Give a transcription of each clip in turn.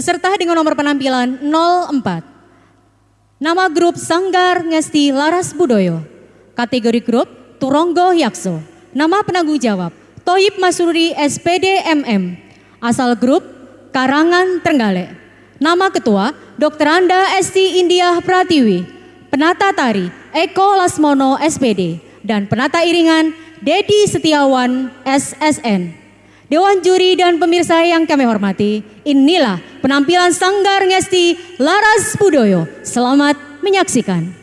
Peserta dengan nomor penampilan 04. Nama grup Sanggar Ngesti Laras Budoyo. Kategori grup Turonggo Yakso. Nama penanggung jawab Toyib Masuri SPD MM. Asal grup Karangan Trenggalek. Nama ketua Dr. Anda Esti India Pratiwi. Penata tari Eko Lasmono SPD dan penata iringan Dedi Setiawan SSN. Dewan juri dan pemirsa yang kami hormati, inilah penampilan Sanggar Ngesti Laras Budoyo. Selamat menyaksikan.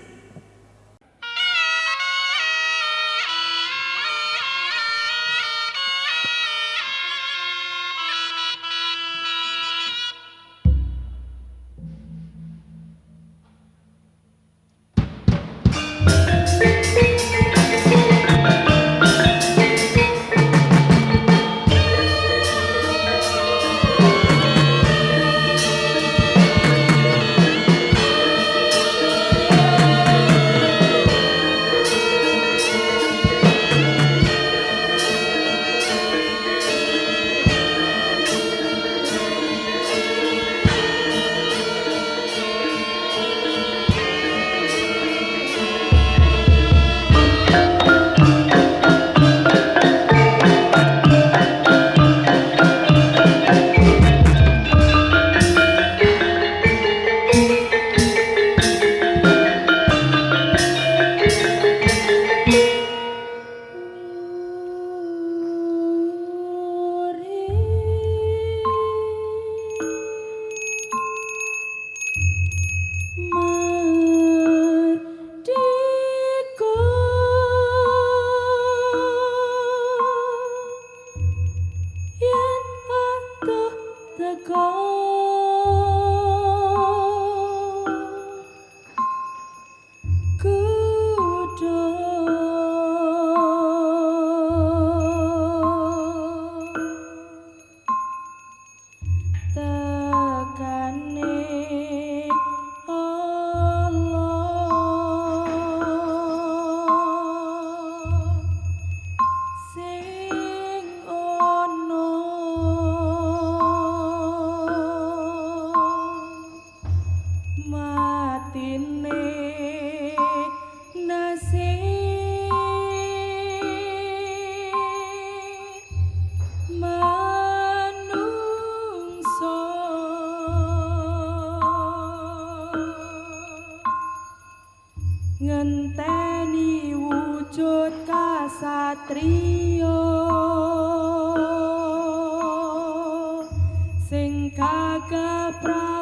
pra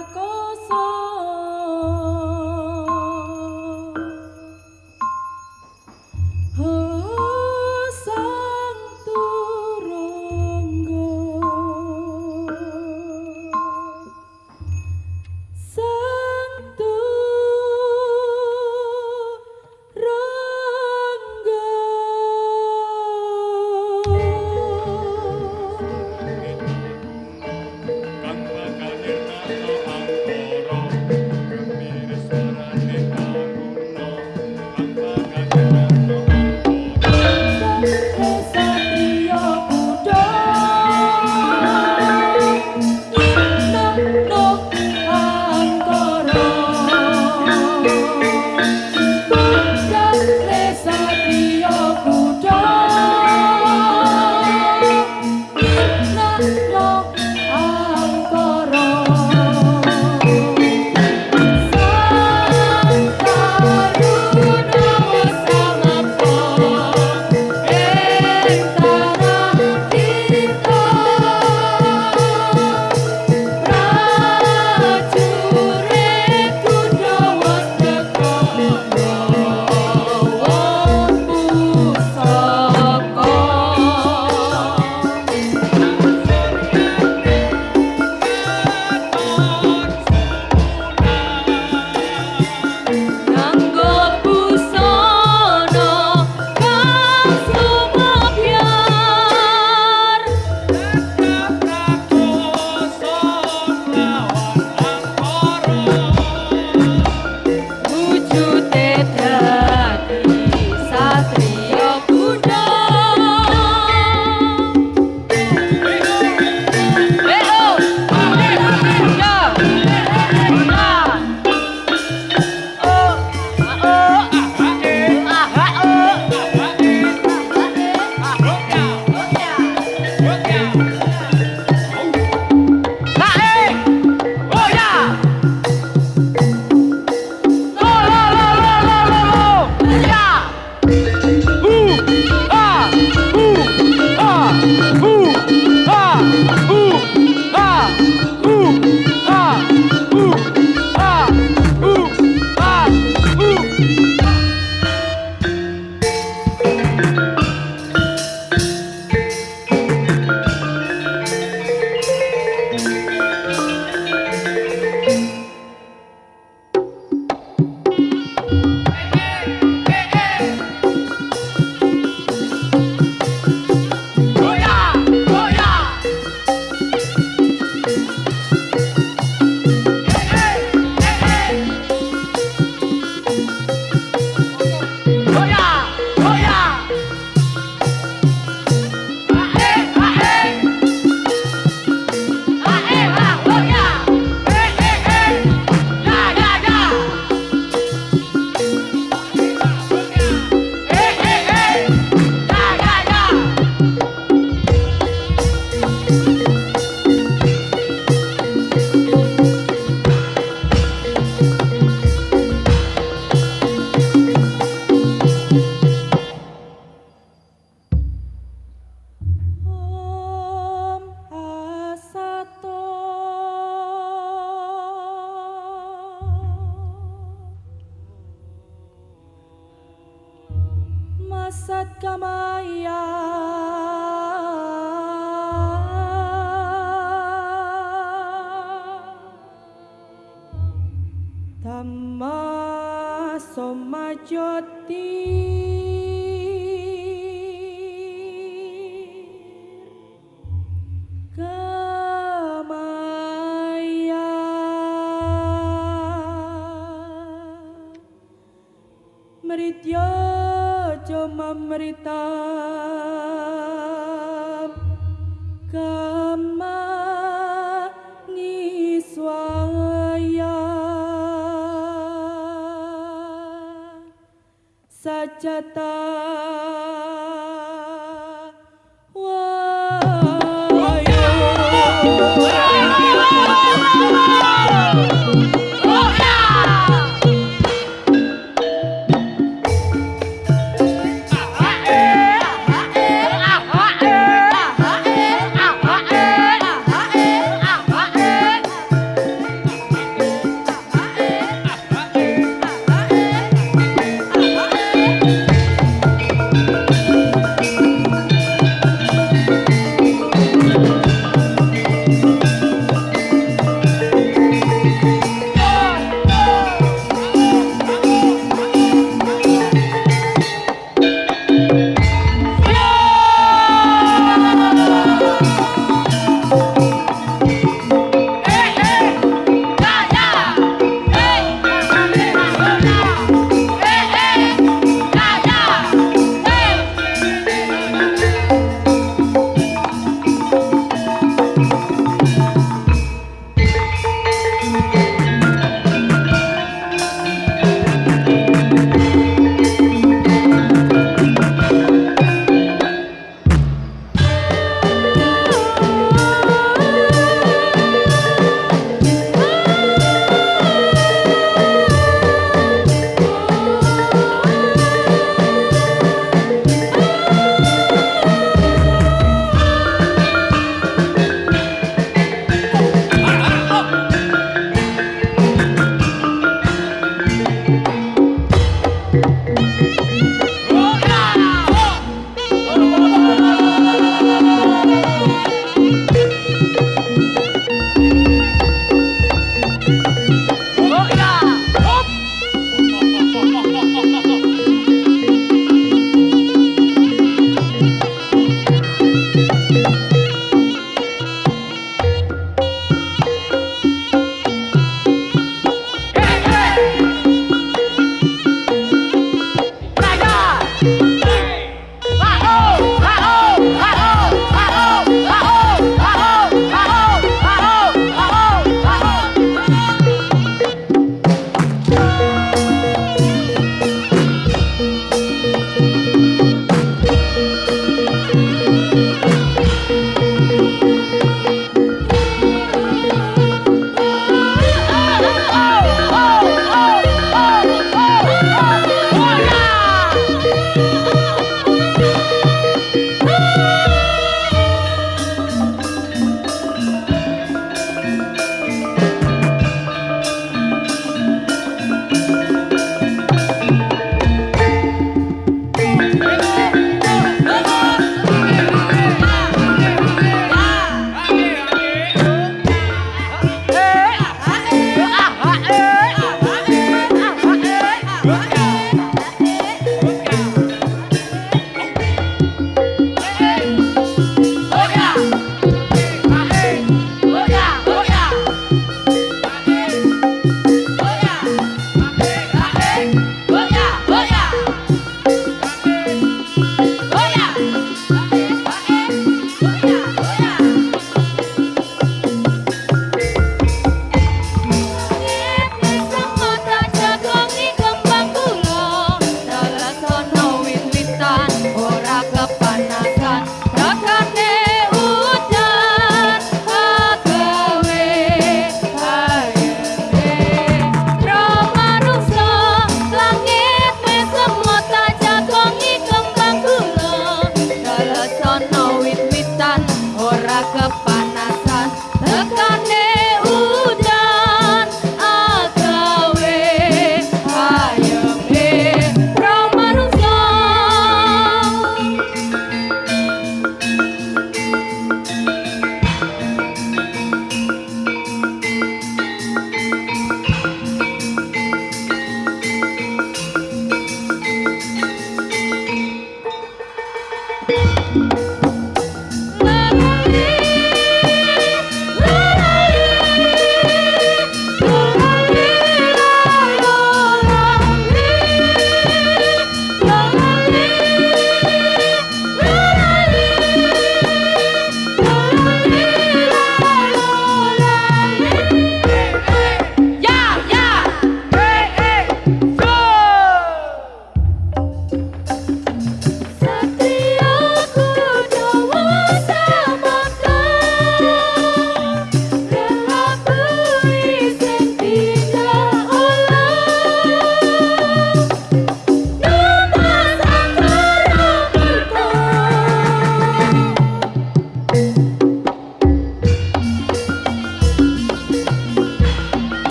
Sajata.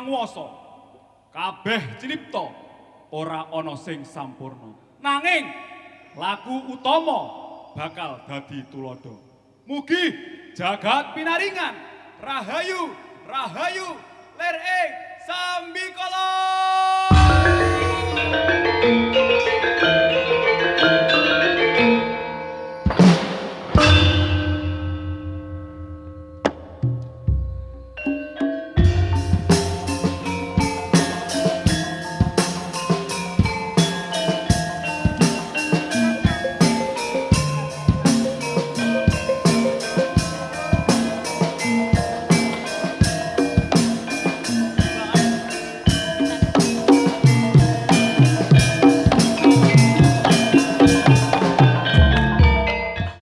Panguwasa. Kabeh cinipta ora ana sing sampurna. Nanging laku utama bakal dadi tulodo. Mugi jagat pinaringan rahayu rahayu ler ing sambikala.